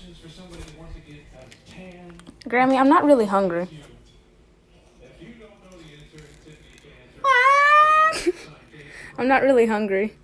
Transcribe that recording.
questions for somebody that wants to get a tan. Grammy, I'm not really hungry. I'm not really hungry.